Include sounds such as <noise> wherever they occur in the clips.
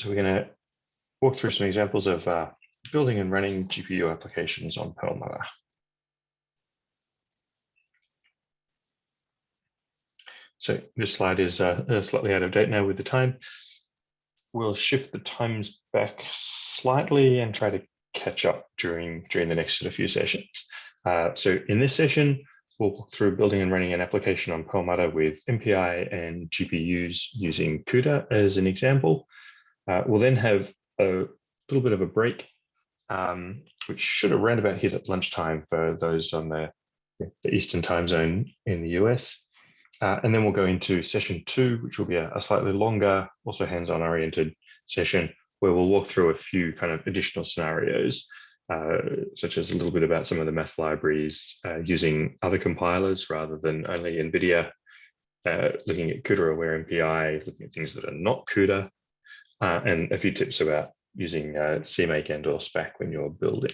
so we're going to walk through some examples of uh, building and running GPU applications on Perlmutter. So this slide is uh, slightly out of date now with the time. We'll shift the times back slightly and try to catch up during, during the next sort of few sessions. Uh, so in this session, we'll walk through building and running an application on Perlmutter with MPI and GPUs using CUDA as an example. Uh, we'll then have a little bit of a break, um, which should have around about hit at lunchtime for those on the, the Eastern time zone in the US. Uh, and then we'll go into session two, which will be a, a slightly longer, also hands-on oriented session, where we'll walk through a few kind of additional scenarios, uh, such as a little bit about some of the math libraries uh, using other compilers rather than only NVIDIA, uh, looking at CUDA aware MPI, looking at things that are not CUDA, uh, and a few tips about using uh, CMake and or Spack when you're building.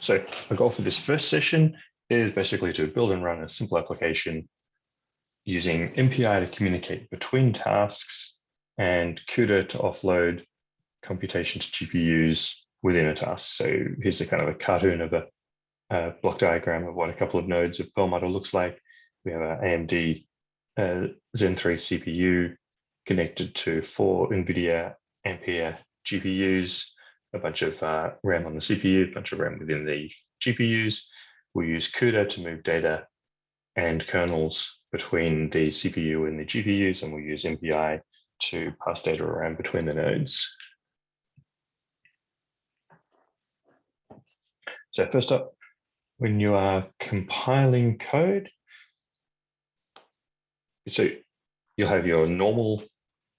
So the goal for this first session is basically to build and run a simple application using MPI to communicate between tasks and CUDA to offload computation to GPUs within a task. So here's a kind of a cartoon of a, a block diagram of what a couple of nodes of Perlmutter looks like. We have an AMD uh, Zen 3 CPU connected to four NVIDIA Ampere GPUs a bunch of uh, RAM on the CPU, a bunch of RAM within the GPUs. We use CUDA to move data and kernels between the CPU and the GPUs, and we use MPI to pass data around between the nodes. So first up, when you are compiling code, so you'll have your normal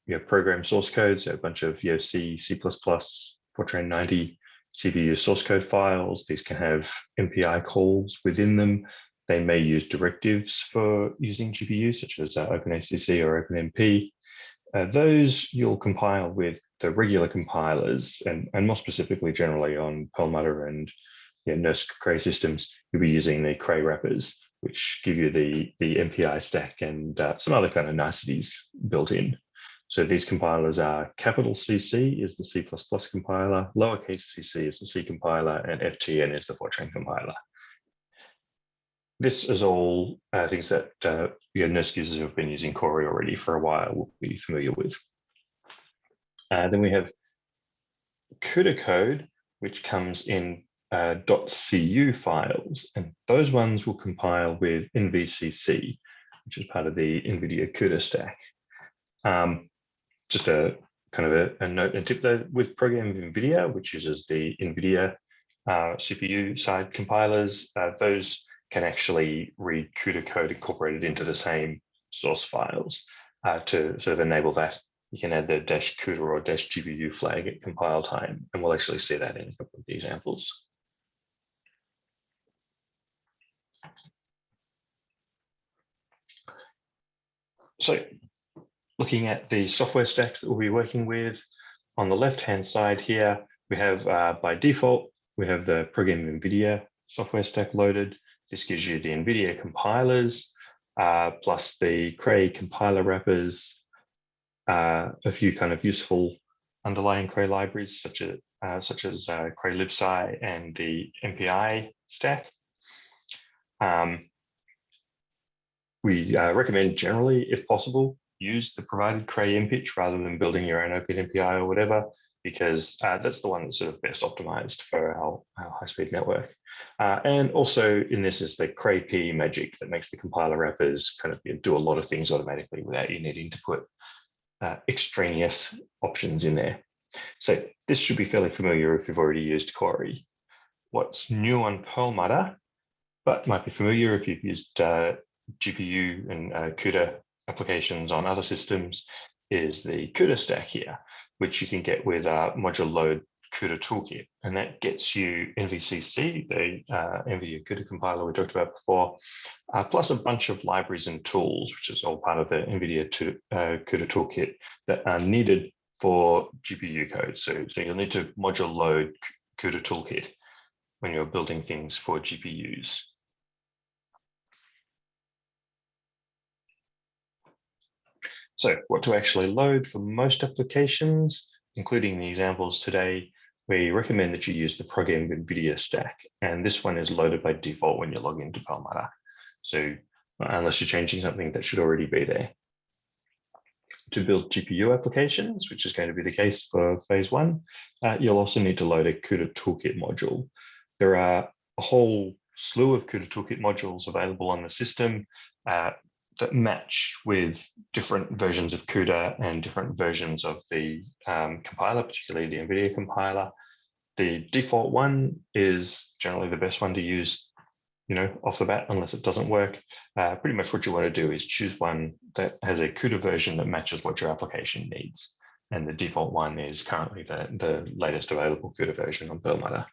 your program source code, so a bunch of your C, C++, Fortran 90 CPU source code files. These can have MPI calls within them. They may use directives for using GPU, such as uh, OpenACC or OpenMP. Uh, those you'll compile with the regular compilers, and, and more specifically, generally on Perlmutter and yeah, NERSC Cray systems, you'll be using the Cray wrappers, which give you the, the MPI stack and uh, some other kind of niceties built in. So these compilers are capital CC is the C++ compiler, lowercase cc is the C compiler, and FTN is the Fortran compiler. This is all uh, things that uh, your NERSC users who have been using Cori already for a while will be familiar with. Uh, then we have CUDA code, which comes in uh, .cu files, and those ones will compile with NVCC, which is part of the NVIDIA CUDA stack. Um, just a kind of a, a note and tip there with programming NVIDIA, which uses the NVIDIA uh, CPU side compilers, uh, those can actually read CUDA code incorporated into the same source files uh, to sort of enable that. You can add the dash CUDA or dash GPU flag at compile time, and we'll actually see that in a couple of the examples. So looking at the software stacks that we'll be working with, on the left-hand side here, we have uh, by default, we have the ProgEnv NVIDIA software stack loaded. This gives you the NVIDIA compilers, uh, plus the Cray compiler wrappers, uh, a few kind of useful underlying Cray libraries, such as, uh, such as uh, Cray libsci and the MPI stack. Um, we uh, recommend generally, if possible, use the provided Cray MPICH rather than building your own OpenMPI or whatever, because uh, that's the one that's sort of best optimized for our, our high-speed network. Uh, and also in this is the Cray P magic that makes the compiler wrappers kind of do a lot of things automatically without you needing to put uh, extraneous options in there. So this should be fairly familiar if you've already used Cori. What's new on Perlmutter, but might be familiar if you've used uh, GPU and uh, CUDA applications on other systems is the CUDA stack here, which you can get with uh, module load CUDA toolkit. And that gets you NVCC, the uh, NVIDIA CUDA compiler we talked about before, uh, plus a bunch of libraries and tools, which is all part of the NVIDIA to, uh, CUDA toolkit that are needed for GPU code. So, so you'll need to module load CUDA toolkit when you're building things for GPUs. So what to actually load for most applications, including the examples today, we recommend that you use the ProgEnv NVIDIA stack. And this one is loaded by default when you log into Perlmutter. So unless you're changing something that should already be there. To build GPU applications, which is going to be the case for phase one, uh, you'll also need to load a CUDA toolkit module. There are a whole slew of CUDA toolkit modules available on the system uh, that match with different versions of CUDA and different versions of the um, compiler, particularly the NVIDIA compiler. The default one is generally the best one to use you know, off the bat, unless it doesn't work. Uh, pretty much what you want to do is choose one that has a CUDA version that matches what your application needs. And the default one is currently the, the latest available CUDA version on Perlmutter.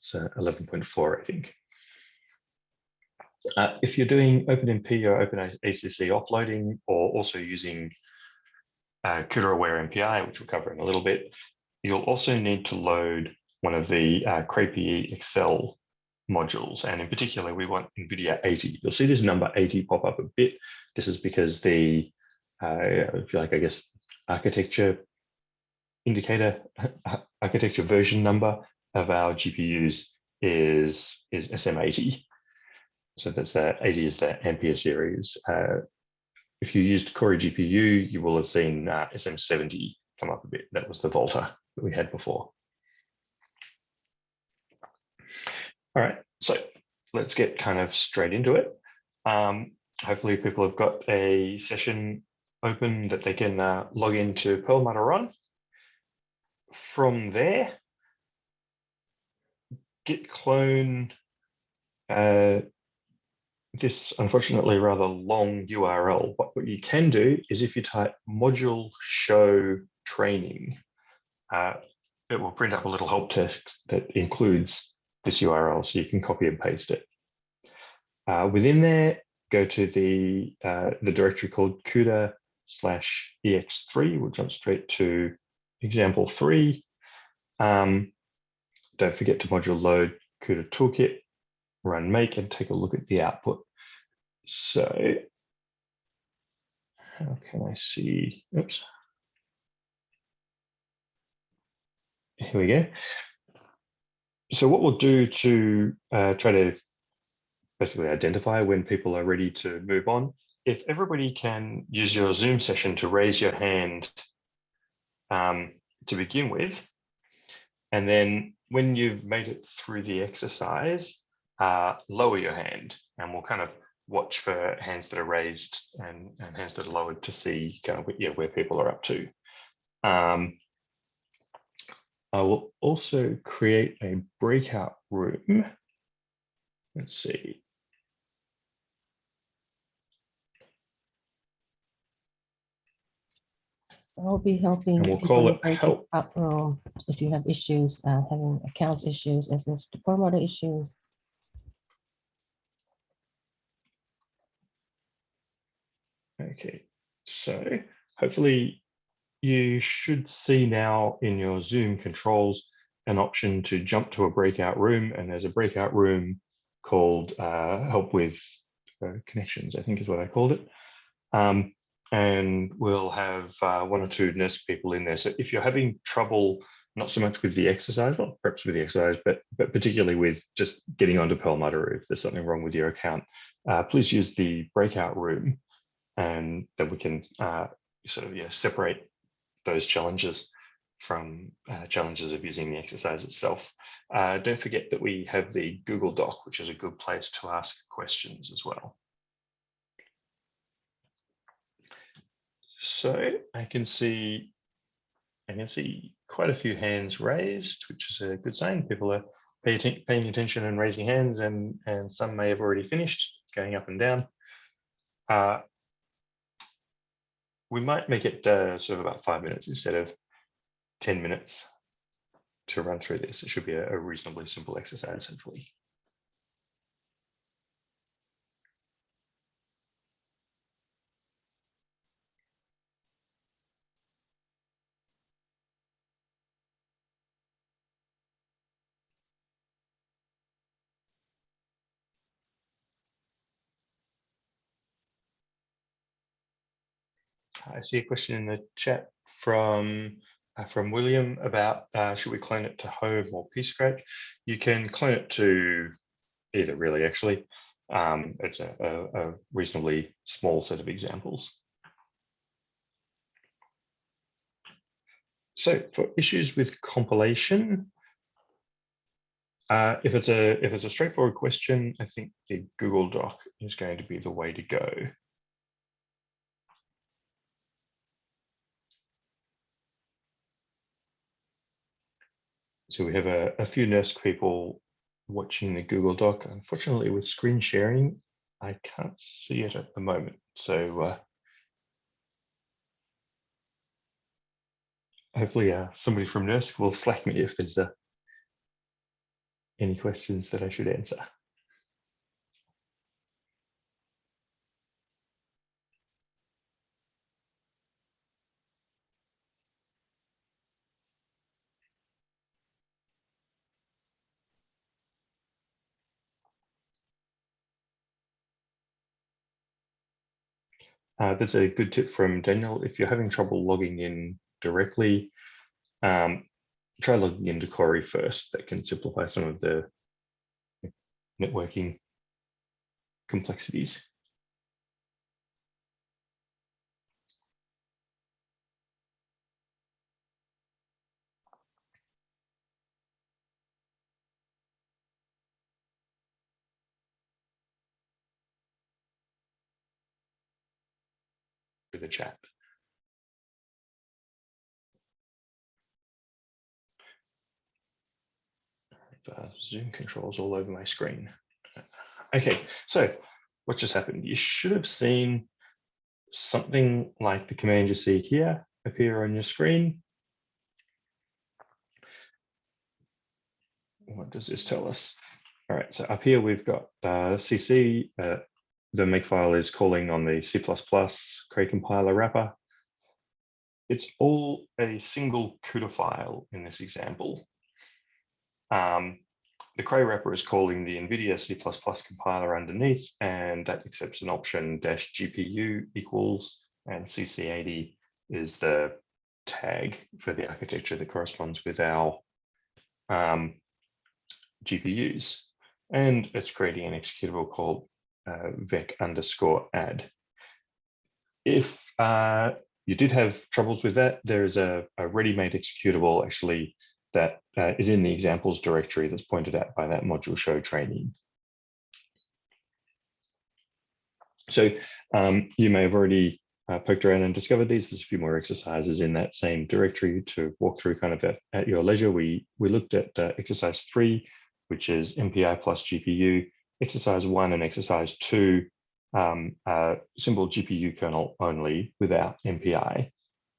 So 11.4, I think. Uh, if you're doing OpenMP or OpenACC offloading, or also using uh, CUDA-aware MPI, which we'll cover in a little bit, you'll also need to load one of the uh, accel modules. And in particular, we want NVIDIA 80. You'll see this number 80 pop up a bit. This is because the, uh, if you like, I guess, architecture indicator, <laughs> architecture version number of our GPUs is, is SM80. So that's the 80 is the Ampere series. Uh, if you used Cori GPU, you will have seen uh, SM70 come up a bit. That was the Volta that we had before. All right, so let's get kind of straight into it. Um, hopefully people have got a session open that they can uh, log into Perlmutter on. From there, git clone uh, this unfortunately rather long URL. But what you can do is if you type module show training, uh, it will print up a little help text that includes this URL, so you can copy and paste it. Uh, within there, go to the, uh, the directory called CUDA slash ex3. We'll jump straight to example three. Um, don't forget to module load CUDA toolkit, run make and take a look at the output. So how can I see, oops. Here we go so what we'll do to uh, try to basically identify when people are ready to move on, if everybody can use your Zoom session to raise your hand um, to begin with, and then when you've made it through the exercise, uh, lower your hand and we'll kind of watch for hands that are raised and, and hands that are lowered to see kind of yeah, where people are up to. Um, I will also create a breakout room. Let's see. I'll be helping. And we'll call it help. Up, if you have issues, uh, having account issues, as is the formatting issues. Okay, so hopefully you should see now in your Zoom controls an option to jump to a breakout room and there's a breakout room called uh, help with uh, connections, I think is what I called it. Um, and we'll have uh, one or two NERSC people in there. So if you're having trouble, not so much with the exercise, well, perhaps with the exercise, but, but particularly with just getting onto Perlmutter if there's something wrong with your account, uh, please use the breakout room and that we can uh, sort of yeah, separate those challenges from uh, challenges of using the exercise itself. Uh, don't forget that we have the Google Doc, which is a good place to ask questions as well. So I can see, I can see quite a few hands raised, which is a good sign. People are pay paying attention and raising hands, and and some may have already finished. Going up and down. Uh, we might make it uh, sort of about five minutes instead of 10 minutes to run through this. It should be a, a reasonably simple exercise, hopefully. I see a question in the chat from uh, from William about uh, should we clone it to home or pscratch? You can clone it to either really actually. Um, it's a, a, a reasonably small set of examples. So for issues with compilation, uh, if it's a if it's a straightforward question, I think the Google Doc is going to be the way to go. So we have a, a few NERSC people watching the Google Doc. Unfortunately, with screen sharing, I can't see it at the moment. So uh, hopefully uh, somebody from NERSC will <laughs> slack me if there's uh, any questions that I should answer. Uh, that's a good tip from Daniel. If you're having trouble logging in directly, um, try logging into Cori first. That can simplify some of the networking complexities. The chat. uh, Zoom controls all over my screen. Okay, so what just happened? You should have seen something like the command you see here appear on your screen. What does this tell us? All right, so up here we've got uh, CC. Uh, the makefile is calling on the C++ Cray compiler wrapper. It's all a single CUDA file in this example. Um, the Cray wrapper is calling the NVIDIA C++ compiler underneath, and that accepts an option dash GPU equals, and CC80 is the tag for the architecture that corresponds with our um, GPUs. And it's creating an executable called uh, vec underscore add. If uh, you did have troubles with that, there is a, a ready-made executable actually that uh, is in the examples directory that's pointed out by that module show training. So um, you may have already uh, poked around and discovered these. There's a few more exercises in that same directory to walk through kind of at, at your leisure. We, we looked at uh, exercise three, which is MPI plus GPU, exercise one and exercise two, um, simple GPU kernel only without MPI.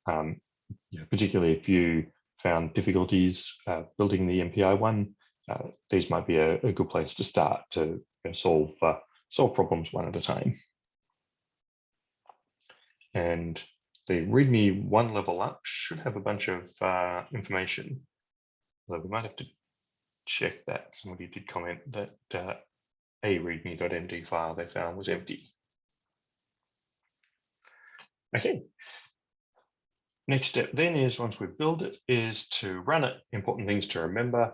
Um, you know, particularly if you found difficulties uh, building the MPI one, uh, these might be a, a, good place to start to you know, solve uh, solve problems one at a time. And the README one level up should have a bunch of uh, information, although we might have to check that. Somebody did comment that uh, a readme.md file they found was empty. Okay, Next step then is once we build it is to run it. Important things to remember.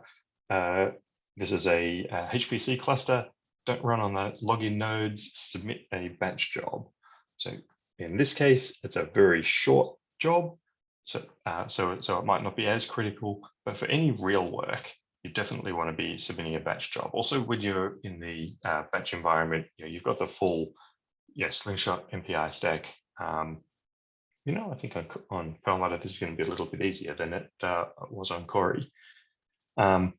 Uh, this is a, a, HPC cluster. Don't run on the login nodes, submit a batch job. So in this case, it's a very short job. So, uh, so, so it might not be as critical, but for any real work, you definitely want to be submitting a batch job. Also, when you're in the uh, batch environment, you know, you've got the full yeah, slingshot MPI stack um, you know, I think on, on Perlmutter, this is going to be a little bit easier than it uh, was on Cori. Um,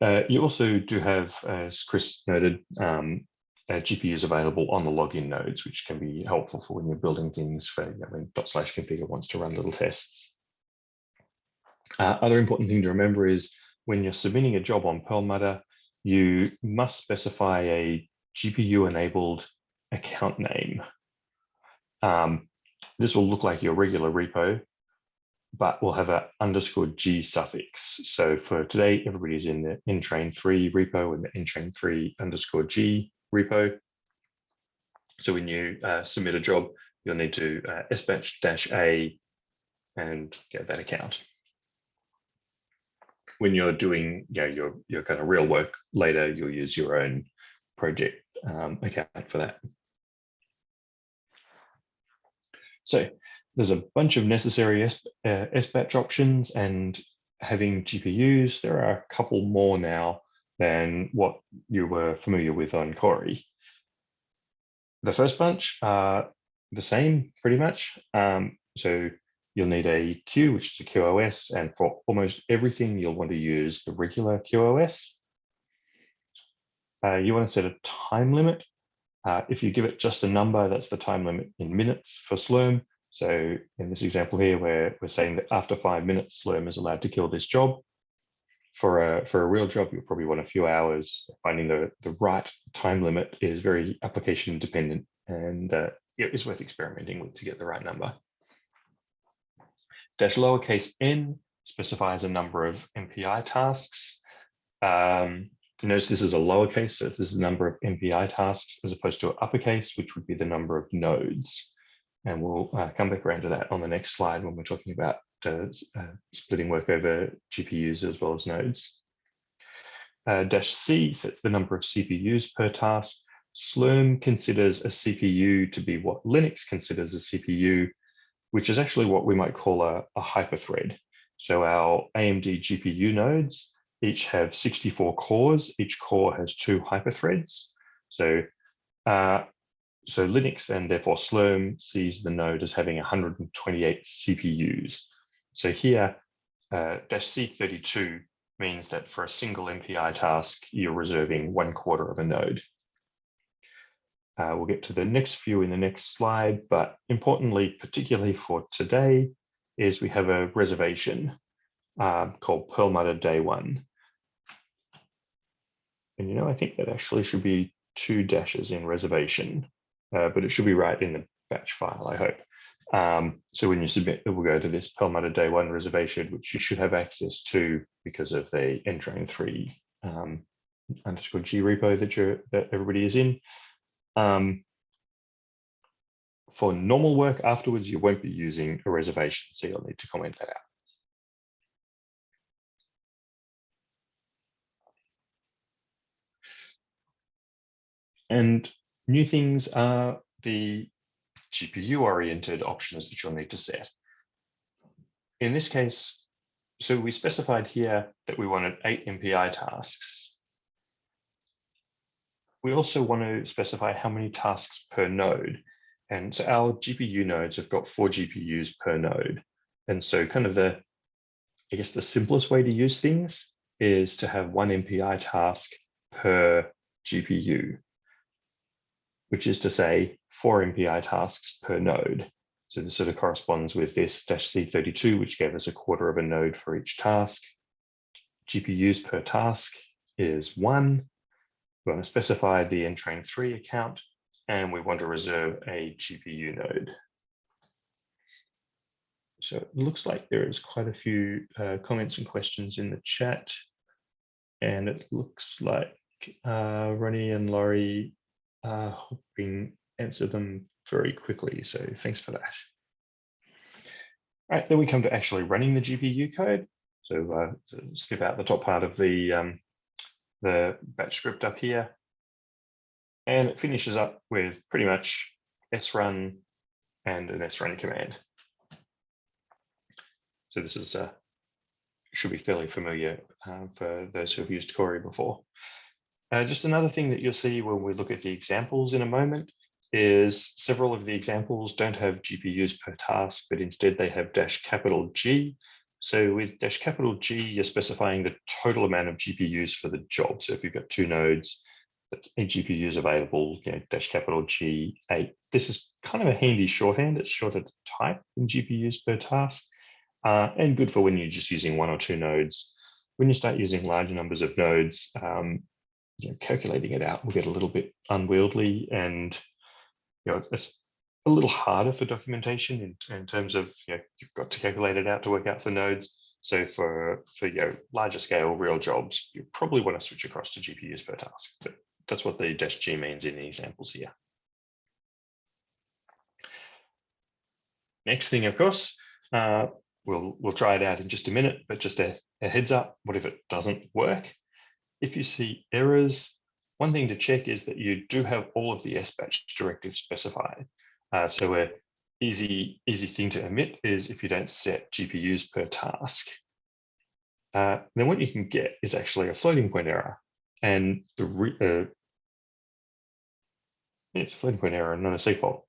uh, you also do have, as Chris noted, um, uh, GPUs available on the login nodes, which can be helpful for when you're building things for you know, when dot slash configure wants to run little tests. Uh, other important thing to remember is when you're submitting a job on Perlmutter, you must specify a GPU enabled account name um, this will look like your regular repo, but will have an underscore G suffix. So for today, everybody's in the ntrain 3 repo and the ntrain 3 underscore G repo. So when you uh, submit a job, you'll need to uh, sbatch dash a and get that account. When you're doing you know, your, your kind of real work later, you'll use your own project um, account for that. So there's a bunch of necessary S, uh, SBatch options and having GPUs, there are a couple more now than what you were familiar with on Cori. The first bunch are the same pretty much. Um, so you'll need a queue, which is a QoS, and for almost everything, you'll want to use the regular QoS. Uh, you want to set a time limit. Uh, if you give it just a number, that's the time limit in minutes for Slurm. So in this example here, where we're saying that after five minutes, Slurm is allowed to kill this job. For a, for a real job, you'll probably want a few hours. Finding the, the right time limit is very application dependent and uh, it's worth experimenting with to get the right number. Dash lowercase n specifies a number of MPI tasks. Um, notice this is a lowercase, so this is the number of MPI tasks as opposed to an uppercase, which would be the number of nodes. And we'll uh, come back around to that on the next slide when we're talking about uh, uh, splitting work over GPUs as well as nodes. Uh, dash C sets the number of CPUs per task. Slurm considers a CPU to be what Linux considers a CPU, which is actually what we might call a, a hyperthread. So our AMD GPU nodes each have 64 cores. Each core has two hyperthreads. So, uh, so Linux and therefore Slurm sees the node as having 128 CPUs. So here, uh, dash C32 means that for a single MPI task, you're reserving one quarter of a node. Uh, we'll get to the next few in the next slide, but importantly, particularly for today, is we have a reservation uh, called Perlmutter Day One. And you know, I think that actually should be two dashes in reservation, uh, but it should be right in the batch file, I hope. Um, so when you submit, it will go to this Perlmutter Day One reservation, which you should have access to because of the ntrain three um, underscore G repo that you're that everybody is in. Um, for normal work afterwards, you won't be using a reservation, so you'll need to comment that out. And new things are the GPU-oriented options that you'll need to set. In this case, so we specified here that we wanted eight MPI tasks we also want to specify how many tasks per node. And so our GPU nodes have got four GPUs per node. And so kind of the, I guess the simplest way to use things is to have one MPI task per GPU, which is to say four MPI tasks per node. So this sort of corresponds with this dash C32, which gave us a quarter of a node for each task. GPUs per task is one. We want to specify the ntrain 3 account, and we want to reserve a GPU node. So it looks like there is quite a few uh, comments and questions in the chat. And it looks like uh, Ronnie and Laurie are hoping answer them very quickly. So thanks for that. All right, then we come to actually running the GPU code. So uh, skip out the top part of the um, the batch script up here. And it finishes up with pretty much srun and an srun command. So this is uh, should be fairly familiar uh, for those who have used Cori before. Uh, just another thing that you'll see when we look at the examples in a moment is several of the examples don't have GPUs per task, but instead they have dash capital G, so with dash capital G, you're specifying the total amount of GPUs for the job. So if you've got two nodes, that's eight GPUs available, you know, dash capital G eight. This is kind of a handy shorthand. It's shorter to type than GPUs per task uh, and good for when you're just using one or two nodes. When you start using large numbers of nodes, um, you know, calculating it out will get a little bit unwieldy and you know, it's a little harder for documentation in, in terms of you know, you've got to calculate it out to work out for nodes. So for, for know, larger scale real jobs, you probably want to switch across to GPUs per task. But that's what the dash G means in the examples here. next thing, of course, uh, we'll, we'll try it out in just a minute, but just a, a heads up, what if it doesn't work? If you see errors, one thing to check is that you do have all of the SBatch directives specified. Uh, so a easy, easy thing to omit is if you don't set GPUs per task. Uh, then what you can get is actually a floating point error. And the uh, it's a floating point error, and not a segfault.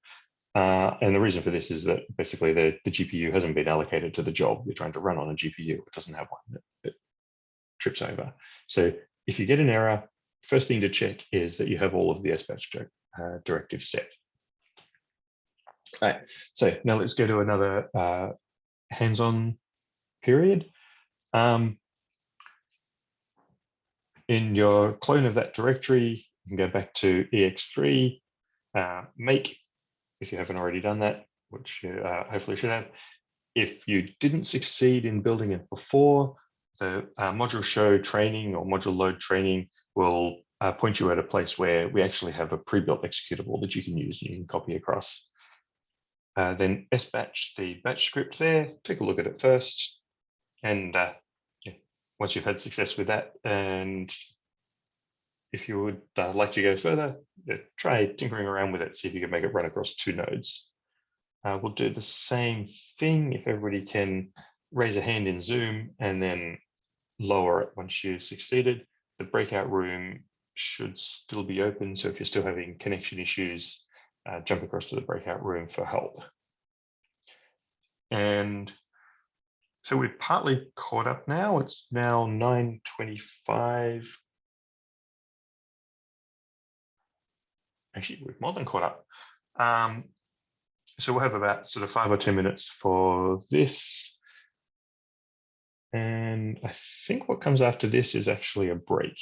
Uh, and the reason for this is that basically the, the GPU hasn't been allocated to the job you're trying to run on a GPU. It doesn't have one that trips over. So if you get an error, first thing to check is that you have all of the SBatch uh, directives set. All right, so now let's go to another uh, hands-on period. Um, in your clone of that directory, you can go back to ex3, uh, make, if you haven't already done that, which you uh, hopefully should have. If you didn't succeed in building it before, the uh, module show training or module load training will uh, point you at a place where we actually have a pre-built executable that you can use and you can copy across. Uh, then sbatch the batch script there, take a look at it first. And uh, yeah, once you've had success with that, and if you would uh, like to go further, try tinkering around with it, see if you can make it run across two nodes. Uh, we'll do the same thing if everybody can raise a hand in Zoom and then lower it once you've succeeded. The breakout room should still be open. So if you're still having connection issues, uh, jump across to the breakout room for help. And so we're partly caught up now. It's now 9.25. Actually, we're more than caught up. Um, so we'll have about sort of five or 10 minutes for this. And I think what comes after this is actually a break.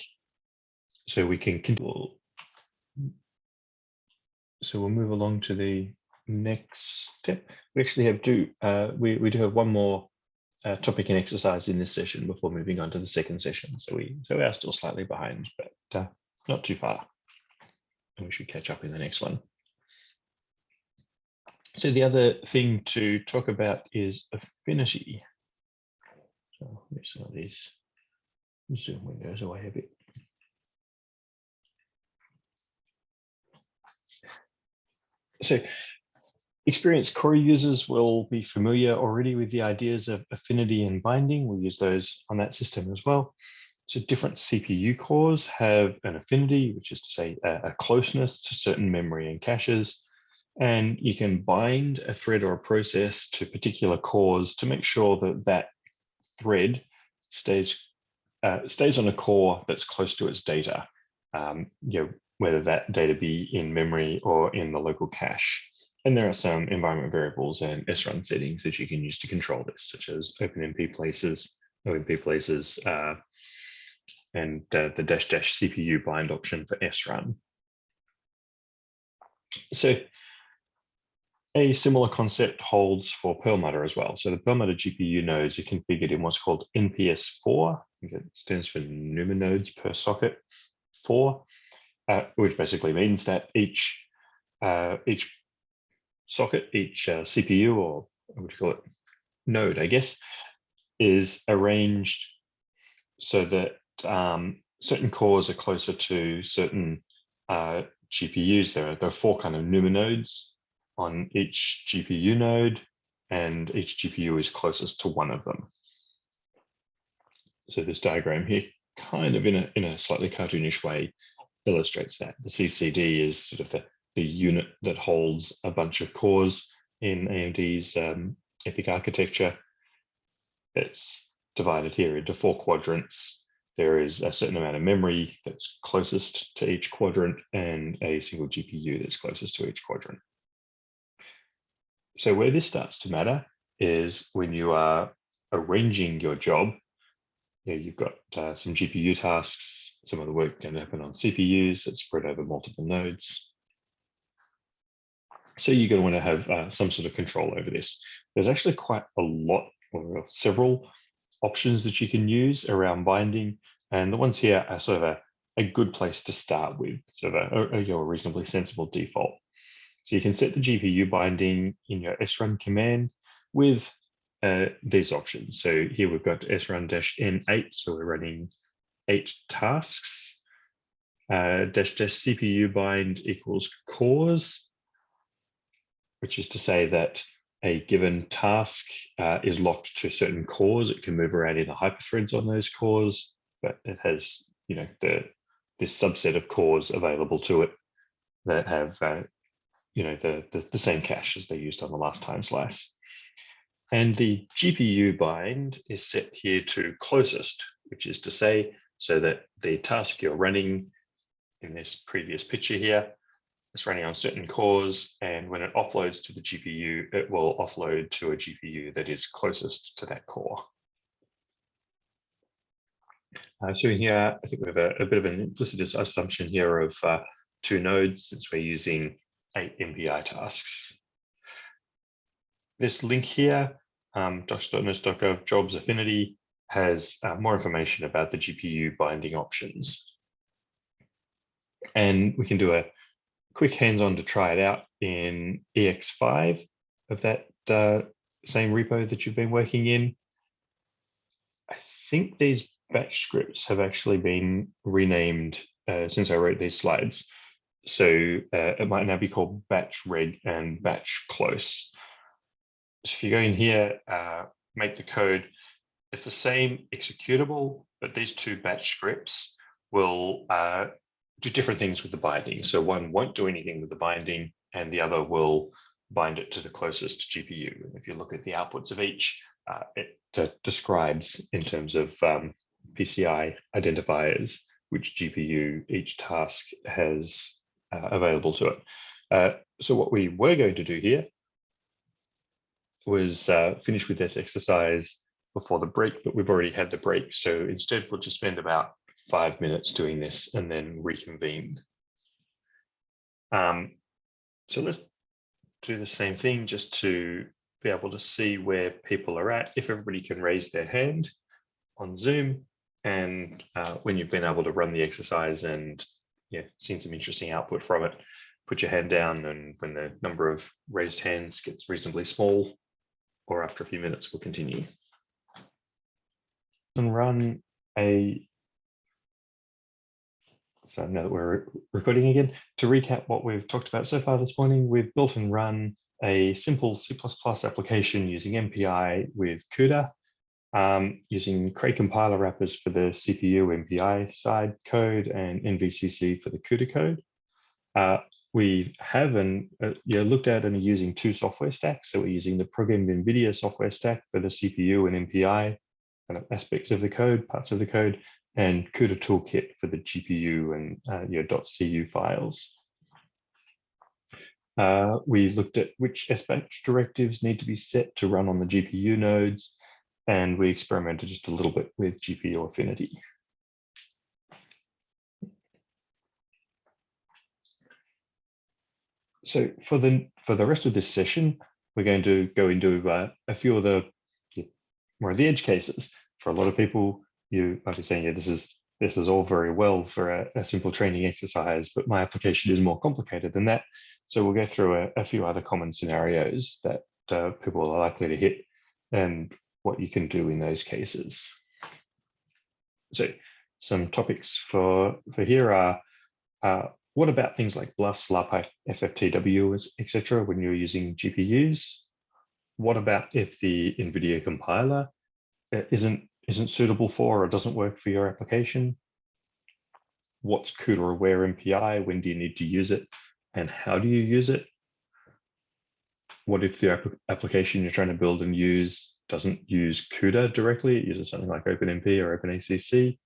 So we can continue. So we'll move along to the next step. We actually have two. Uh, we, we do have one more uh, topic and exercise in this session before moving on to the second session. So we so we are still slightly behind, but uh, not too far. And we should catch up in the next one. So the other thing to talk about is affinity. So let me some of these zoom windows away a bit. So experienced Cori users will be familiar already with the ideas of affinity and binding. We'll use those on that system as well. So different CPU cores have an affinity, which is to say a, closeness to certain memory and caches. And you can bind a thread or a process to particular cores to make sure that that thread stays uh, stays on a core that's close to its data. Um, you know, whether that data be in memory or in the local cache. And there are some environment variables and SRUN settings that you can use to control this, such as OpenMP places, OMP places, uh, and uh, the dash dash CPU bind option for SRUN. So a similar concept holds for Perlmutter as well. So the Perlmutter GPU nodes are configured in what's called NPS4. It stands for NUMA nodes per socket 4 uh, which basically means that each uh, each socket, each uh, CPU or what do you call it, node, I guess, is arranged so that um, certain cores are closer to certain uh, GPUs. There are, there are four kind of NUMA nodes on each GPU node, and each GPU is closest to one of them. So this diagram here, kind of in a in a slightly cartoonish way, illustrates that. The CCD is sort of the, the unit that holds a bunch of cores in AMD's um, EPYC architecture. It's divided here into four quadrants. There is a certain amount of memory that's closest to each quadrant and a single GPU that's closest to each quadrant. So where this starts to matter is when you are arranging your job you know, you've got uh, some GPU tasks, some of the work can happen on CPUs, it's spread over multiple nodes. So you're going to want to have uh, some sort of control over this. There's actually quite a lot or several options that you can use around binding. And the ones here are sort of a, a good place to start with, sort of a, a, a reasonably sensible default. So you can set the GPU binding in your srun command with uh, these options. So here we've got srun dash n8, so we're running eight tasks. Uh, dash dash CPU bind equals cores, which is to say that a given task uh, is locked to certain cores. It can move around in the hyperthreads on those cores, but it has, you know, the this subset of cores available to it that have, uh, you know, the, the, the same cache as they used on the last time slice. And the GPU bind is set here to closest, which is to say, so that the task you're running in this previous picture here is running on certain cores. And when it offloads to the GPU, it will offload to a GPU that is closest to that core. Uh, so here, I think we have a, a, bit of an implicit assumption here of uh, two nodes since we're using eight MPI tasks. This link here um, docs.nersc.gov jobs affinity has uh, more information about the GPU binding options. And we can do a quick hands-on to try it out in EX5 of that uh, same repo that you've been working in. I think these batch scripts have actually been renamed uh, since I wrote these slides. So uh, it might now be called batch reg and batch close. So if you go in here, uh, make the code, it's the same executable, but these two batch scripts will uh, do different things with the binding. So one won't do anything with the binding and the other will bind it to the closest GPU. And if you look at the outputs of each, uh, it uh, describes in terms of um, PCI identifiers, which GPU each task has uh, available to it. Uh, so what we were going to do here was uh, finished with this exercise before the break, but we've already had the break. So instead, we'll just spend about five minutes doing this and then reconvene. Um, so let's do the same thing just to be able to see where people are at. If everybody can raise their hand on Zoom and uh, when you've been able to run the exercise and yeah, seen some interesting output from it, put your hand down and when the number of raised hands gets reasonably small, or after a few minutes, we'll continue. And run a, so now that we're recording again, to recap what we've talked about so far this morning, we've built and run a simple C++ application using MPI with CUDA, um, using Cray compiler wrappers for the CPU MPI side code and NVCC for the CUDA code. Uh, we have and uh, you know, looked at and are using two software stacks. So we're using the ProgEnv NVIDIA software stack for the CPU and MPI kind of aspects of the code, parts of the code, and CUDA toolkit for the GPU and uh, your .cu files. Uh, we looked at which SBatch directives need to be set to run on the GPU nodes, and we experimented just a little bit with GPU affinity. So for the for the rest of this session, we're going to go into uh, a few of the more of the edge cases. For a lot of people, you might be saying, yeah, this is this is all very well for a, a simple training exercise, but my application is more complicated than that. So we'll go through a, a few other common scenarios that uh, people are likely to hit and what you can do in those cases. So some topics for, for here are uh, what about things like BLAS, LARP, FFTW, etc. when you're using GPUs? What about if the NVIDIA compiler uh, isn't, isn't suitable for or doesn't work for your application? What's CUDA aware MPI? When do you need to use it? And how do you use it? What if the application you're trying to build and use doesn't use CUDA directly? It uses something like OpenMP or OpenACC.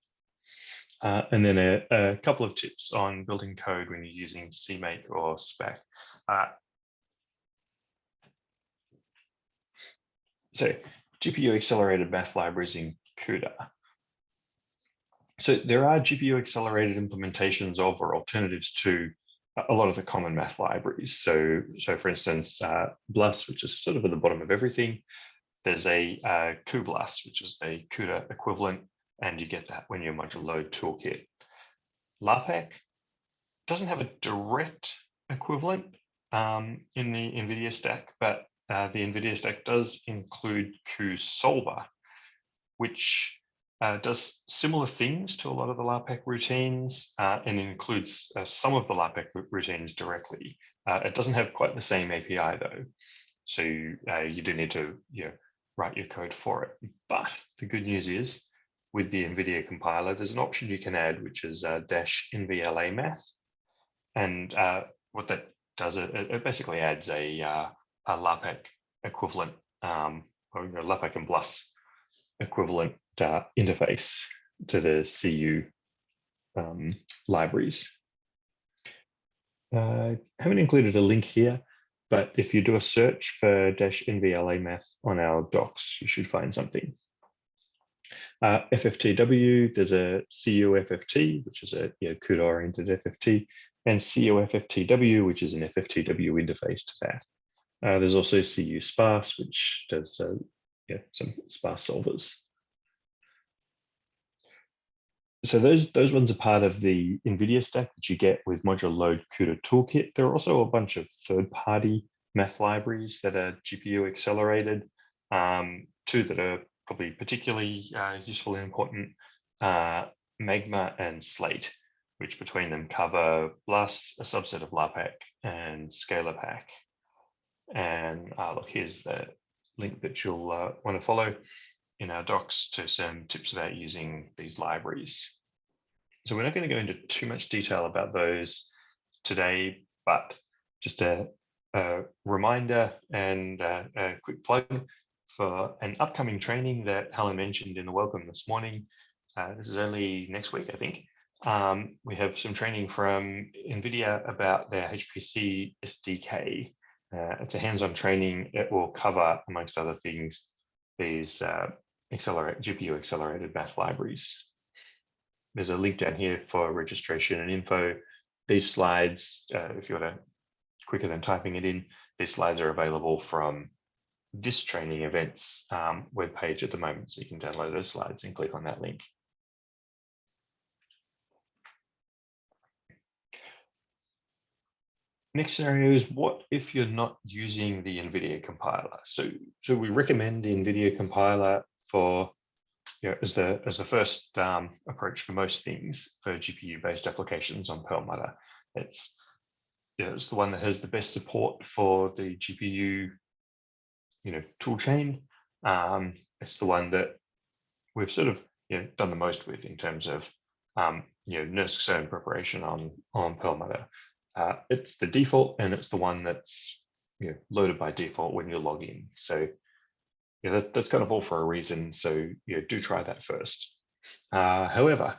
Uh, and then a, a, couple of tips on building code when you're using CMake or Spack. Uh, so GPU accelerated math libraries in CUDA. So there are GPU accelerated implementations of or alternatives to a lot of the common math libraries. So, so for instance, uh, BLAS, which is sort of at the bottom of everything, there's a uh, which is the CUDA equivalent and you get that when your module load toolkit. LAPACK doesn't have a direct equivalent, um, in the NVIDIA stack, but uh, the NVIDIA stack does include cuSolver, which uh, does similar things to a lot of the LAPACK routines uh, and includes uh, some of the LAPACK routines directly. Uh, it doesn't have quite the same API though. So uh, you do need to you know, write your code for it. But the good news is with the NVIDIA compiler, there's an option you can add, which is uh, dash NVLA math. And what that does, it, it basically adds a, a LAPACK equivalent um, or you know, LAPACK and BLAS equivalent uh, interface to the CU um, libraries. Uh, haven't included a link here, but if you do a search for dash NVLA math on our docs, you should find something. Uh, FFTW, there's a CUFFT, which is a you know, CUDA-oriented FFT, and CUFFTW, which is an FFTW interface to that. Uh, there's also cuSPARSE, which does uh, yeah, some sparse solvers. So those, those ones are part of the NVIDIA stack that you get with module load CUDA toolkit. There are also a bunch of third-party math libraries that are GPU accelerated. Um, two that are probably particularly uh, useful and important, uh, Magma and Slate, which between them cover BLAS, a subset of LAPACK, and ScaLAPACK. And uh, look, here's the link that you'll uh, want to follow in our docs to some tips about using these libraries. So we're not going to go into too much detail about those today, but just a, a reminder and a, a quick plug for an upcoming training that Helen mentioned in the welcome this morning. Uh, this is only next week, I think. Um, we have some training from NVIDIA about their HPC SDK, uh, it's a hands-on training. It will cover, amongst other things, these uh, accelerate GPU accelerated math libraries. There's a link down here for registration and info. These slides, uh, if you want to quicker than typing it in, these slides are available from this training events um, webpage at the moment. So you can download those slides and click on that link. Next scenario is what if you're not using the NVIDIA compiler? So, so we recommend the NVIDIA compiler for you know, as the as the first um, approach for most things for GPU-based applications on Perlmutter. It's you know, it's the one that has the best support for the GPU, you know, toolchain. Um, it's the one that we've sort of you know, done the most with in terms of um, you know, NERSC CERN preparation on on Perlmutter. Uh, it's the default and it's the one that's you know, loaded by default when you log in. So yeah, that, that's kind of all for a reason. So yeah, do try that first. Uh, however,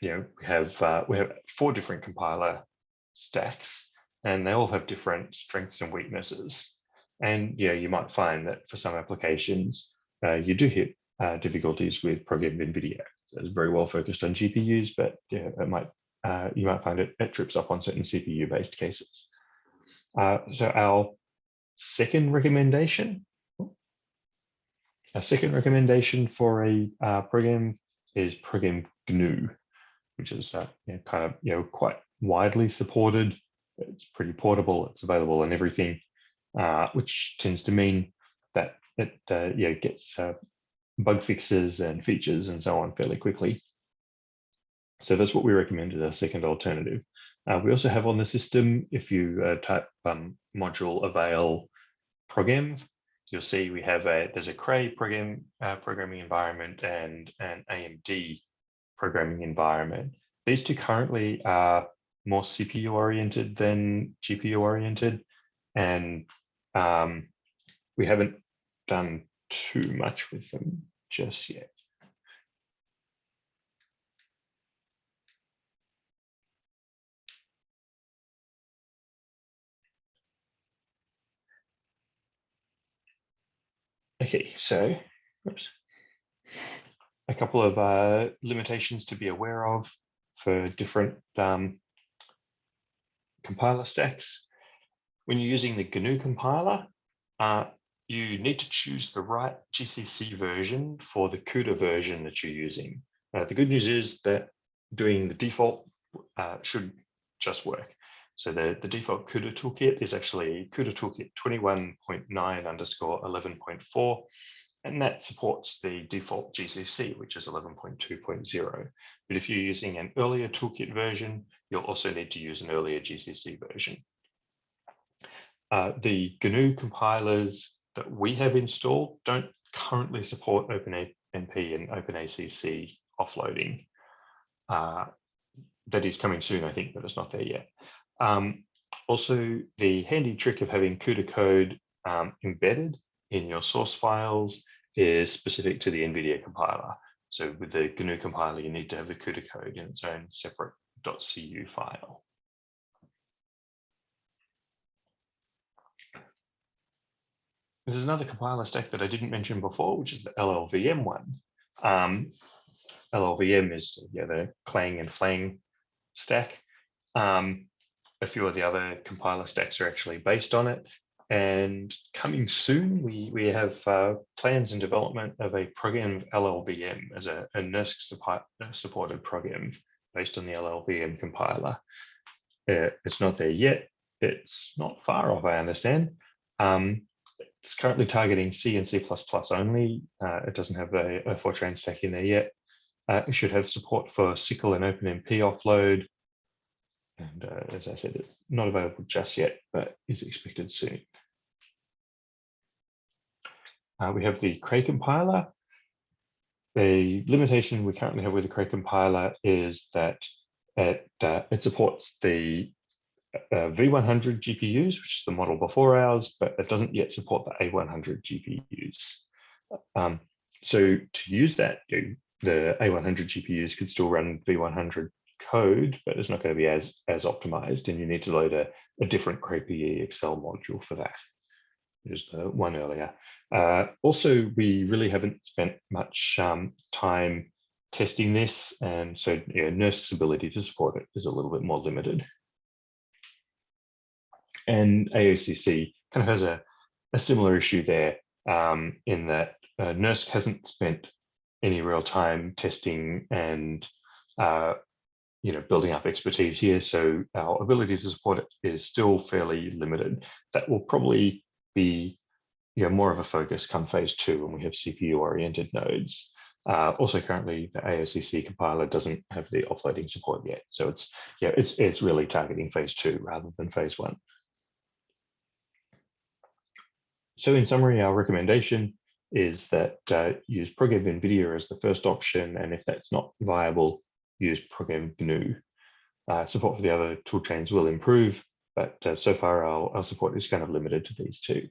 you know, we have uh, we have four different compiler stacks, and they all have different strengths and weaknesses. And yeah, you might find that for some applications, uh, you do hit uh, difficulties with ProgEnv NVIDIA. So it's very well focused on GPUs, but yeah, it might uh, you might find it, it trips up on certain CPU-based cases. Uh, so our second recommendation, our second recommendation for a uh, program is ProgEnv GNU, which is uh, you know, kind of you know quite widely supported. It's pretty portable. It's available in everything, uh, which tends to mean that it uh, yeah gets bug fixes and features and so on fairly quickly. So that's what we recommend as our second alternative. Uh, we also have on the system, if you uh, type um, module avail program, you'll see we have a, there's a Cray program uh, programming environment and an AMD programming environment. These two currently are more CPU oriented than GPU oriented. And um, we haven't done too much with them just yet. Okay, so oops, a couple of uh, limitations to be aware of for different um, compiler stacks. When you're using the GNU compiler, uh, you need to choose the right GCC version for the CUDA version that you're using. Uh, the good news is that doing the default uh, should just work. So the, the default CUDA toolkit is actually CUDA toolkit 21.9 underscore 11.4, and that supports the default GCC, which is 11.2.0. But if you're using an earlier toolkit version, you'll also need to use an earlier GCC version. Uh, the GNU compilers that we have installed don't currently support OpenMP and OpenACC offloading. Uh, that is coming soon, I think, but it's not there yet. Um, also, the handy trick of having CUDA code um, embedded in your source files is specific to the NVIDIA compiler. So with the GNU compiler, you need to have the CUDA code in its own separate .cu file. There's another compiler stack that I didn't mention before, which is the LLVM one. Um, LLVM is yeah, the Clang and Flang stack. Um, a few of the other compiler stacks are actually based on it. And coming soon, we, we have uh, plans and development of a ProgEnv LLVM as a, a NERSC support, supported program based on the LLVM compiler. Uh, it's not there yet. It's not far off, I understand. Um, it's currently targeting C and C++ only. Uh, it doesn't have a, a Fortran stack in there yet. Uh, it should have support for SYCL and OpenMP offload. And uh, as I said, it's not available just yet, but is expected soon. Uh, we have the Cray compiler. The limitation we currently have with the Cray compiler is that it, uh, it supports the uh, V100 GPUs, which is the model before ours, but it doesn't yet support the A100 GPUs. Um, so to use that, you, the A100 GPUs could still run V100 code, but it's not going to be as, as optimized, and you need to load a, a different CrayPE accel module for that. There's the one earlier. Uh, also, we really haven't spent much um, time testing this, and so yeah, NERSC's ability to support it is a little bit more limited. And AOCC kind of has a, a similar issue there um, in that uh, NERSC hasn't spent any real time testing and uh, you know building up expertise here. So our ability to support it is still fairly limited. That will probably be you know, more of a focus come phase two when we have CPU oriented nodes. Uh, also currently the AOCC compiler doesn't have the offloading support yet. So it's yeah, it's it's really targeting phase two rather than phase one. So in summary, our recommendation is that uh, use ProgEnv NVIDIA as the first option, and if that's not viable, use ProgEnv GNU. Uh, support for the other tool chains will improve, but uh, so far our, our support is kind of limited to these two.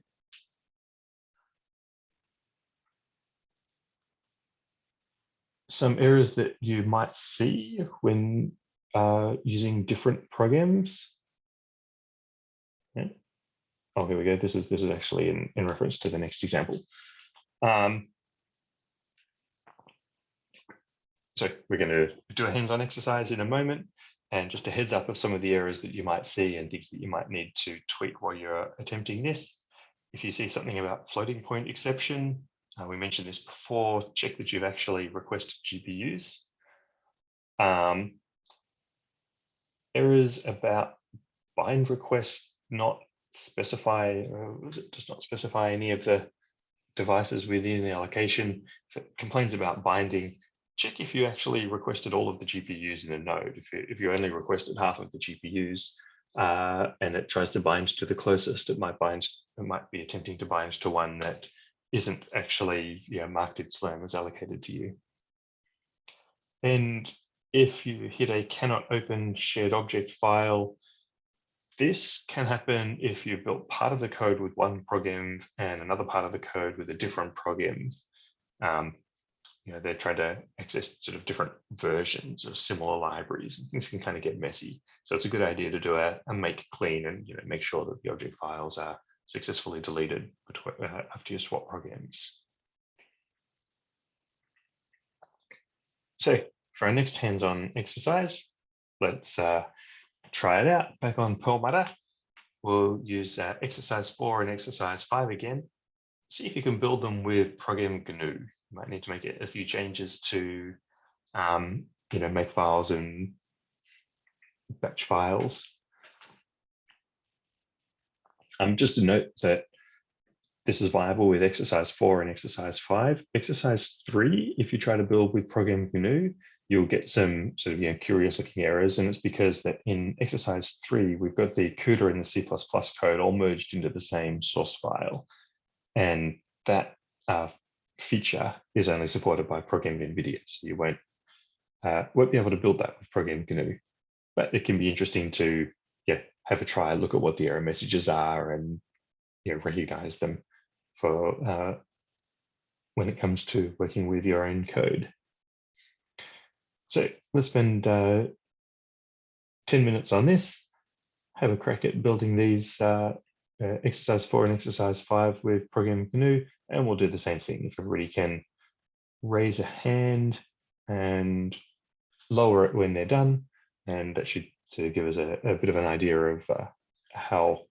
Some errors that you might see when uh, using different programs. Oh, here we go. This is this is actually in, in reference to the next example. Um, so we're going to do a hands-on exercise in a moment and just a heads up of some of the errors that you might see and things that you might need to tweak while you're attempting this. If you see something about floating point exception, uh, we mentioned this before, check that you've actually requested GPUs. Um, errors about bind request not specify, uh, does not specify any of the devices within the allocation. If it complains about binding, check if you actually requested all of the GPUs in a node. If you, if you only requested half of the GPUs uh, and it tries to bind to the closest, it might bind, it might be attempting to bind to one that isn't actually you know, marked its Slurm as allocated to you. And if you hit a cannot open shared object file, this can happen if you built part of the code with one program and another part of the code with a different program. Um, you know, they're trying to access sort of different versions of similar libraries. And things can kind of get messy. So it's a good idea to do a, a make clean and you know, make sure that the object files are successfully deleted between, uh, after you swap programs. So for our next hands-on exercise, let's uh, try it out back on Perlmutter. We'll use uh, exercise four and exercise five again. See if you can build them with ProgEnv GNU. You might need to make a few changes to, um, you know, make files and batch files. Um, just to note that this is viable with exercise four and exercise five. Exercise three, if you try to build with ProgEnv GNU, you'll get some sort of you know, curious looking errors. And it's because that in exercise three, we've got the CUDA and the C++ code all merged into the same source file. And that uh, feature is only supported by ProgEnv NVIDIA. So you won't, uh, won't be able to build that with ProgEnv GNU. But it can be interesting to yeah, have a try, look at what the error messages are and you know, recognize them for uh, when it comes to working with your own code. So let's spend uh, 10 minutes on this, have a crack at building these uh, uh, exercise four and exercise five with ProgEnv GNU, and we'll do the same thing. If everybody can raise a hand and lower it when they're done, and that should to give us a, a bit of an idea of uh, how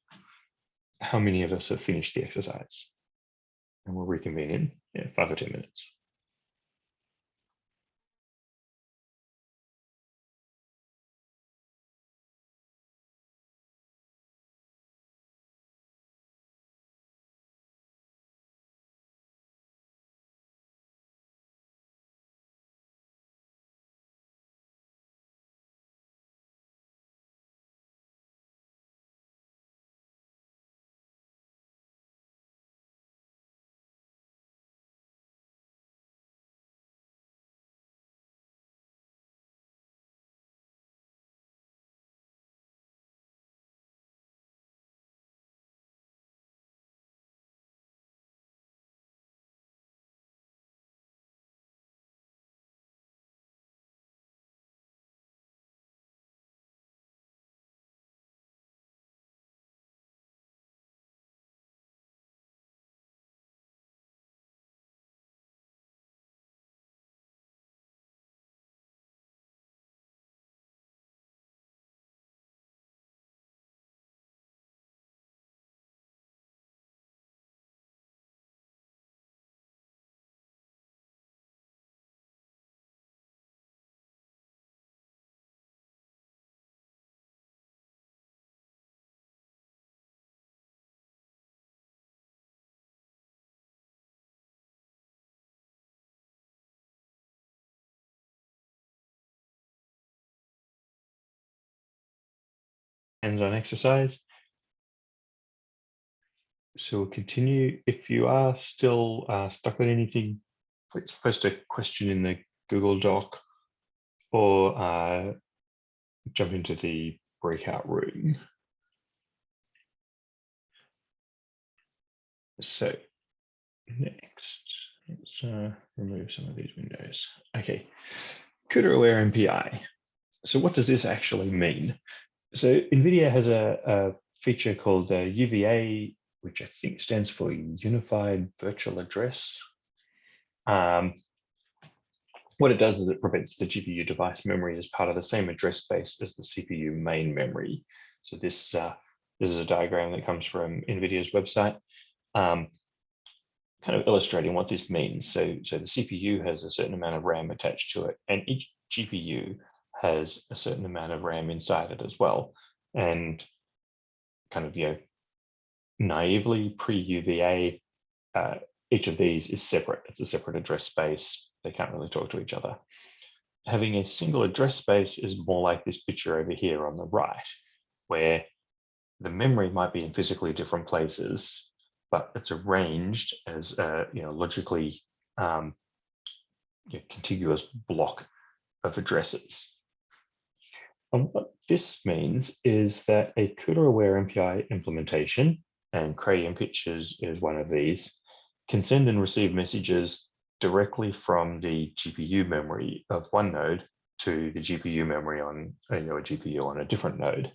how many of us have finished the exercise. And we'll reconvene in yeah, five or 10 minutes. Hands-on exercise. So we'll continue. If you are still uh, stuck on anything, please post a question in the Google Doc or uh, jump into the breakout room. So next, let's uh, remove some of these windows. Okay, CUDA aware MPI. So what does this actually mean? So NVIDIA has a, a feature called uh, UVA, which I think stands for Unified Virtual Address. Um, what it does is it prevents the GPU device memory as part of the same address space as the CPU main memory. So this, uh, this is a diagram that comes from NVIDIA's website, um, kind of illustrating what this means. So, so the CPU has a certain amount of RAM attached to it, and each GPU has a certain amount of RAM inside it as well. And kind of, you know, naively pre-UVA, uh, each of these is separate. It's a separate address space. They can't really talk to each other. Having a single address space is more like this picture over here on the right, where the memory might be in physically different places, but it's arranged as a you know, logically um, you know, contiguous block of addresses. And what this means is that a CUDA-aware MPI implementation, and Cray MPICH is, one of these, can send and receive messages directly from the GPU memory of one node to the GPU memory on you know, a GPU on a different node,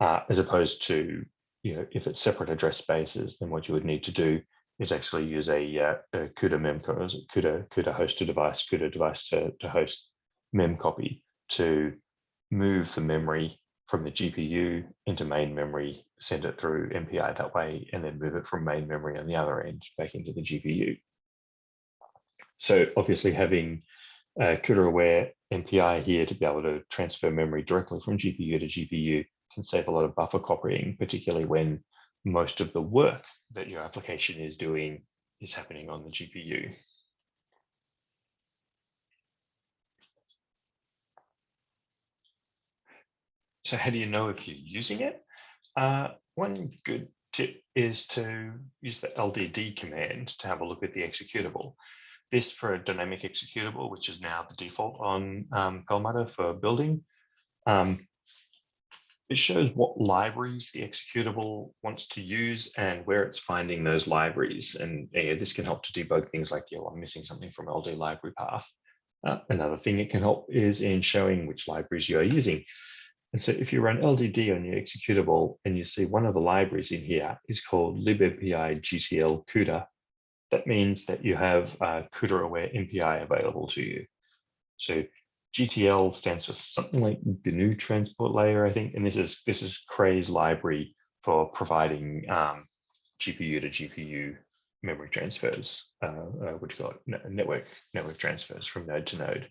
uh, as opposed to you know, if it's separate address spaces, then what you would need to do is actually use a, uh, a CUDA memcopy, CUDA, CUDA host to device, CUDA device to, to host memcopy to move the memory from the GPU into main memory, send it through MPI that way, and then move it from main memory on the other end back into the GPU. So obviously having uh, CUDA-aware MPI here to be able to transfer memory directly from GPU to GPU can save a lot of buffer copying, particularly when most of the work that your application is doing is happening on the GPU. So how do you know if you're using it? Uh, one good tip is to use the LDD command to have a look at the executable. This for a dynamic executable, which is now the default on um, Perlmutter for building. Um, it shows what libraries the executable wants to use and where it's finding those libraries. And yeah, this can help to debug things like, you know, I'm missing something from LD library path. Uh, another thing it can help is in showing which libraries you are using. And so if you run LDD on your executable and you see one of the libraries in here is called libmpi GTL CUDA, that means that you have uh, CUDA aware MPI available to you. So GTL stands for something like GNU transport layer, I think, and this is this is Cray's library for providing um, GPU to GPU memory transfers, uh, uh, what network network transfers from node to node.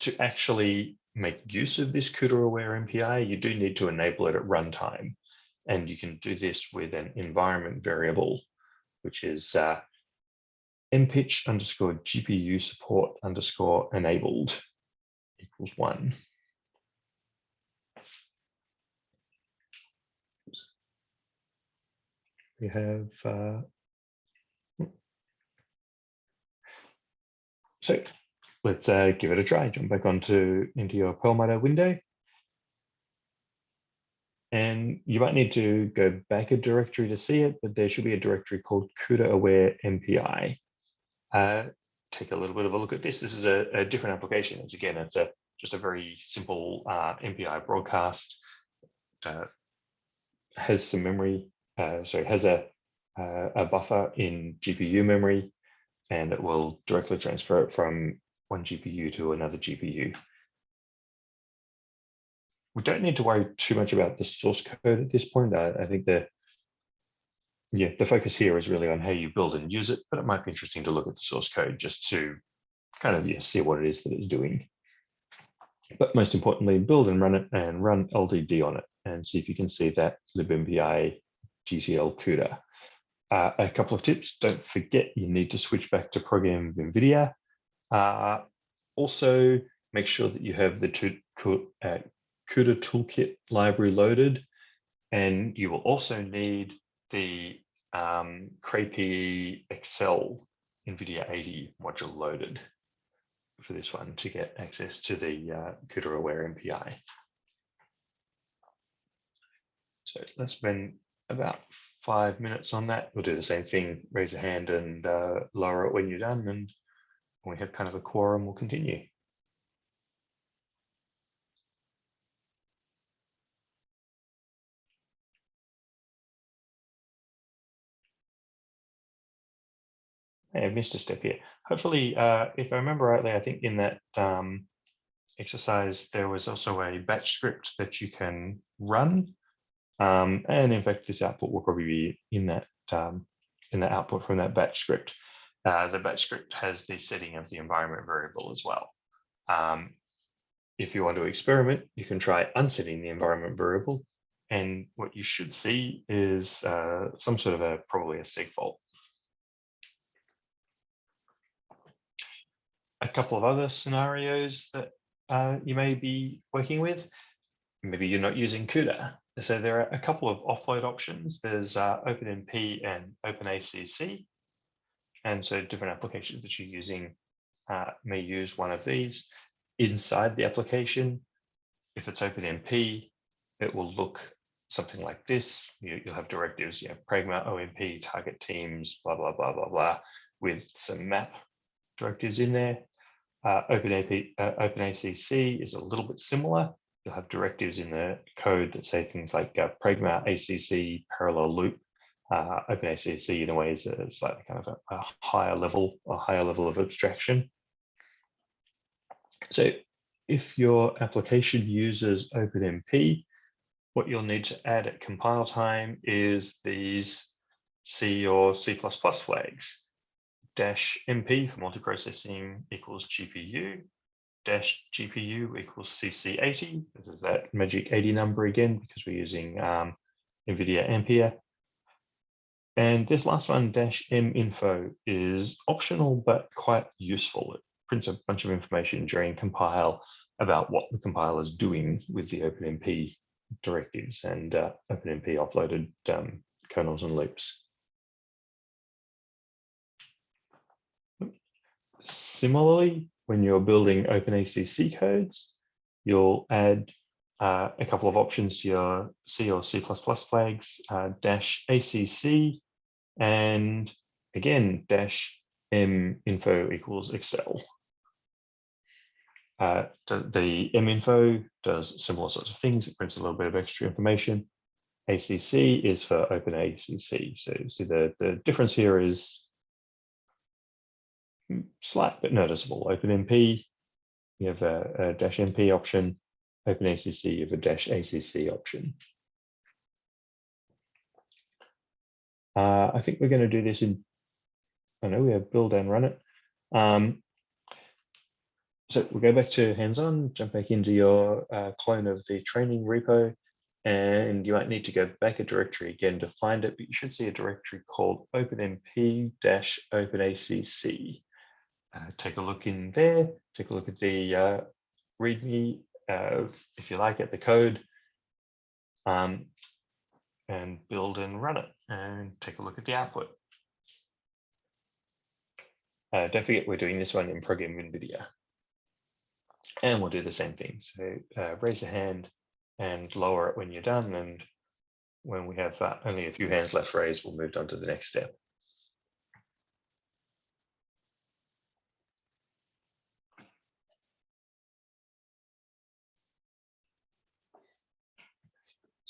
To actually make use of this CUDA aware MPI, you do need to enable it at runtime. And you can do this with an environment variable, which is uh, MPICH underscore GPU support underscore enabled equals one. We have, uh, so let's uh, give it a try. Jump back onto into your Perlmutter window. And you might need to go back a directory to see it, but there should be a directory called CUDA aware MPI. Uh, take a little bit of a look at this. This is a, a different application. It's again, it's a just a very simple uh, MPI broadcast. Uh, has some memory, uh, sorry, has a, uh, a buffer in GPU memory, and it will directly transfer it from one GPU to another GPU. We don't need to worry too much about the source code at this point. I, I think the yeah, the focus here is really on how you build and use it, but it might be interesting to look at the source code just to kind of yeah, see what it is that it's doing. But most importantly, build and run it and run LDD on it and see if you can see that libmpi GTL CUDA. Uh, a couple of tips, don't forget you need to switch back to ProgEnv NVIDIA uh, also, make sure that you have the uh, CUDA toolkit library loaded, and you will also need the um, CrayPE accel NVIDIA 80 module loaded for this one to get access to the uh, CUDA aware MPI. So let's spend about five minutes on that. We'll do the same thing, raise a hand and uh, lower it when you're done and we have kind of a quorum, we'll continue. I missed a step here. Hopefully, uh, if I remember rightly, I think in that um, exercise, there was also a batch script that you can run. Um, and in fact, this output will probably be in that um, in the output from that batch script. Uh, the batch script has the setting of the environment variable as well. Um, if you want to experiment, you can try unsetting the environment variable. And what you should see is uh, some sort of a, probably a segfault. A couple of other scenarios that uh, you may be working with. Maybe you're not using CUDA. So there are a couple of offload options. There's uh, OpenMP and OpenACC. And so different applications that you're using uh, may use one of these. Inside the application, if it's OpenMP, it will look something like this. You, will have directives, you know, Pragma, OMP, target teams, blah, blah, blah, blah, blah, with some map directives in there. Uh, OpenAP, uh, OpenACC is a little bit similar. You'll have directives in the code that say things like uh, Pragma, ACC, parallel loop, uh, OpenACC in a way is a slightly kind of a, a, higher level, a higher level of abstraction. So if your application uses OpenMP, what you'll need to add at compile time is these C or C++ flags. Dash MP for multiprocessing equals GPU, dash GPU equals CC80. This is that magic 80 number again, because we're using um, NVIDIA Ampere. And this last one, dash M info, is optional but quite useful. It prints a bunch of information during compile about what the compiler is doing with the OpenMP directives and uh, OpenMP offloaded um, kernels and loops. Similarly, when you're building OpenACC codes, you'll add uh, a couple of options to your C or C++ flags, uh, dash ACC, and again, dash M info equals accel. Uh, the M info does similar sorts of things. It prints a little bit of extra information. ACC is for Open ACC. So see the, the difference here is slight but noticeable. OpenMP, you have a, a dash MP option. OpenACC, you have a dash ACC option. Uh, I think we're going to do this in, I know we have build and run it. Um, so we'll go back to hands-on, jump back into your uh, clone of the training repo, and you might need to go back a directory again to find it, but you should see a directory called openmp-openacc. Uh, take a look in there, take a look at the uh, README, uh, if you like, at the code, um, and build and run it, and take a look at the output. Uh, don't forget, we're doing this one in ProgEnv NVIDIA. And we'll do the same thing. So uh, raise a hand and lower it when you're done. And when we have uh, only a few hands left raised, we'll move on to the next step.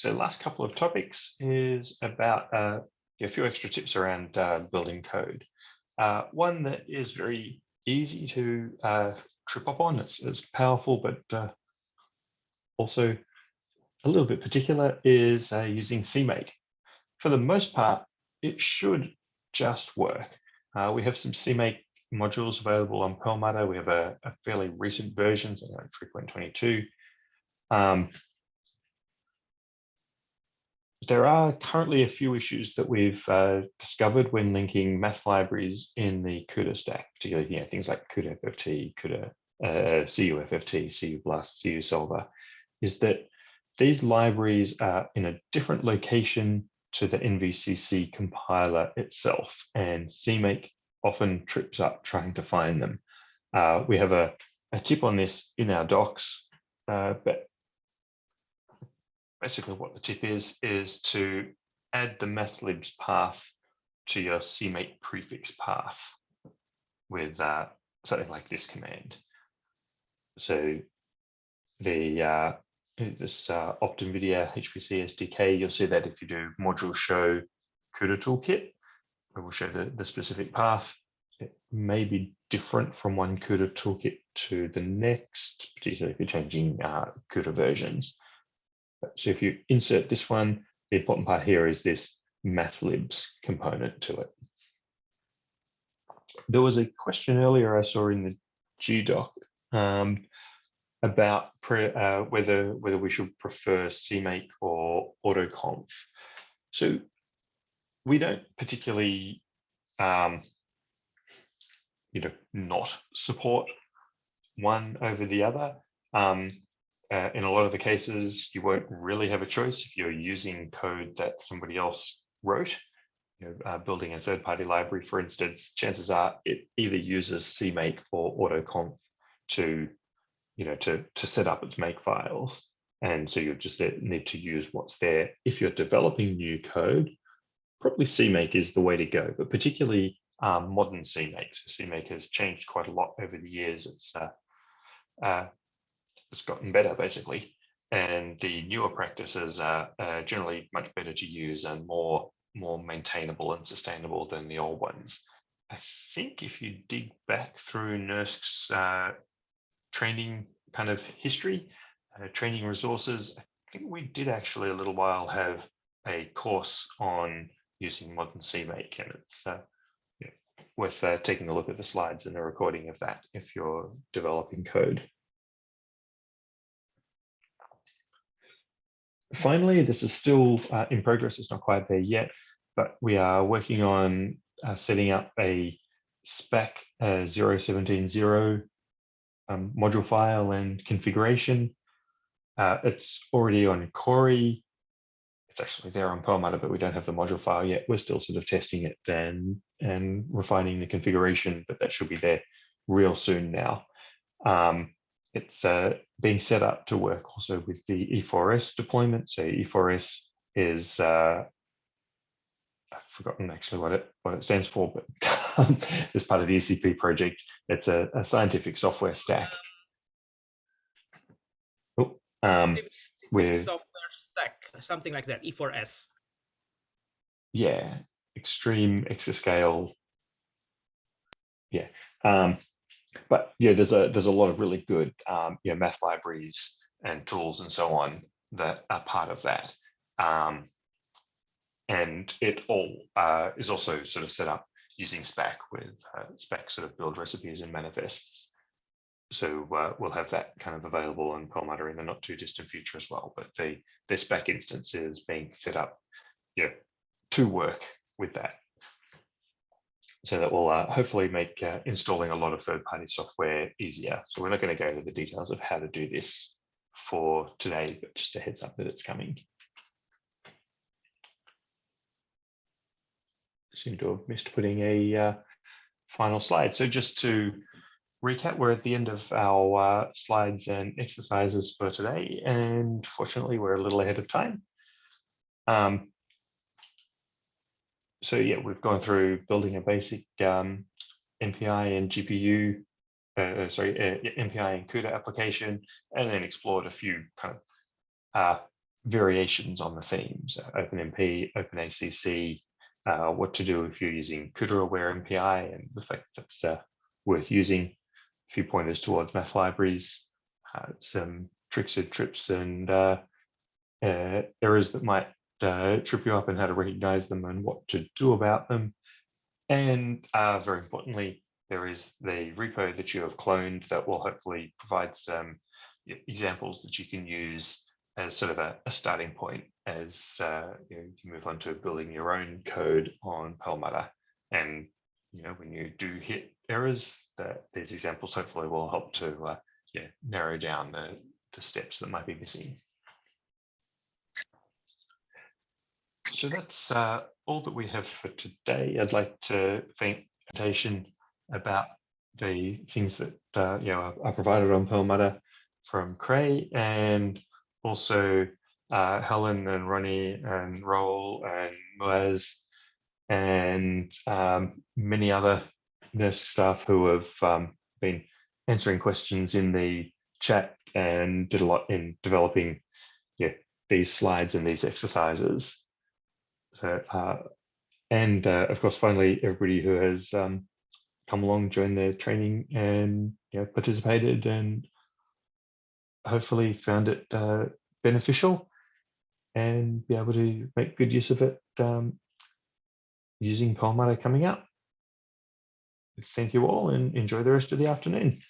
So last couple of topics is about uh, a few extra tips around uh, building code. Uh, one that is very easy to uh, trip up on. It's, it's powerful, but uh, also a little bit particular is uh, using CMake. For the most part, it should just work. We have some CMake modules available on Perlmutter. We have a, a fairly recent version, so like 3.22. Um, there are currently a few issues that we've uh, discovered when linking math libraries in the CUDA stack, particularly you know, things like CUDA FFT, CUDA uh, CUFFT, cuBLAS, CU Solver, is that these libraries are in a different location to the NVCC compiler itself, and CMake often trips up trying to find them. Uh, we have a, a tip on this in our docs, uh, but basically what the tip is, is to add the mathlibs path to your CMake prefix path with uh, something like this command. So the uh, this uh, OptNVIDIA HPC SDK, you'll see that if you do module show CUDA toolkit, it will show the, the specific path. It may be different from one CUDA toolkit to the next, particularly if you're changing uh, CUDA versions. So if you insert this one, the important part here is this mathlibs component to it. There was a question earlier I saw in the GDoc um, about uh, whether whether we should prefer CMake or AutoConf. So we don't particularly, um, you know, not support one over the other. Um, uh, in a lot of the cases, you won't really have a choice if you're using code that somebody else wrote. You know, uh, building a third-party library, for instance, chances are it either uses CMake or AutoConf to, you know, to, to set up its make files. And so you just need to use what's there. If you're developing new code, probably CMake is the way to go, but particularly um, modern CMake. So CMake has changed quite a lot over the years. It's uh, uh, it's gotten better basically, and the newer practices are uh, generally much better to use and more more maintainable and sustainable than the old ones. I think if you dig back through NERSC's uh, training kind of history, uh, training resources, I think we did actually a little while have a course on using modern CMake, and it's uh, worth uh, taking a look at the slides and the recording of that if you're developing code. Finally, this is still uh, in progress. It's not quite there yet, but we are working on uh, setting up a Spack uh, 0170 um, module file and configuration. Uh, it's already on Cori. It's actually there on Perlmutter, but we don't have the module file yet. We're still sort of testing it and, and refining the configuration, but that should be there real soon now. Um, it's uh, being set up to work also with the E4S deployment. So E4S is uh, I've forgotten actually what it what it stands for, but <laughs> as part of the ECP project, it's a, a scientific software stack. Oh, um, with software stack, something like that, E4S. yeah, extreme exascale. Yeah, um, but yeah, there's a there's a lot of really good um, yeah math libraries and tools and so on that are part of that. Um, and it all uh, is also sort of set up using Spack with uh, Spack sort of build recipes and manifests. So uh, we'll have that kind of available in Perlmutter in the not too distant future as well. But the, the Spack instance is being set up yeah, to work with that. So that will uh, hopefully make uh, installing a lot of third-party software easier. So we're not going to go into the details of how to do this for today, but just a heads up that it's coming. seem to have missed putting a uh, final slide. So just to recap, we're at the end of our uh, slides and exercises for today, and fortunately, we're a little ahead of time. Um, so yeah, we've gone through building a basic um, MPI and GPU, uh, sorry, uh, MPI and CUDA application, and then explored a few kind of uh, variations on the themes, OpenMP, OpenACC, uh, what to do if you're using CUDA-aware MPI and the fact that's uh, worth using, a few pointers towards math libraries, uh, some tricks and trips and uh, uh, errors that might uh, trip you up and how to recognize them and what to do about them. And very importantly, there is the repo that you have cloned that will hopefully provide some examples that you can use as sort of a, a starting point as uh, you, know, you move on to building your own code on Perlmutter. And you know, when you do hit errors, that these examples hopefully will help to uh, yeah, narrow down the, the steps that might be missing. So that's uh, all that we have for today. I'd like to thank presentation about the things that uh, you know are provided on Perlmutter from Cray and also uh, Helen and Ronnie and Raul and Moaz and um, many other NERSC staff who have um, been answering questions in the chat and did a lot in developing yeah, these slides and these exercises. So, uh, and uh, of course, finally, everybody who has um, come along, joined the training and you know, participated and hopefully found it uh, beneficial and be able to make good use of it um, using Perlmutter coming up. Thank you all and enjoy the rest of the afternoon.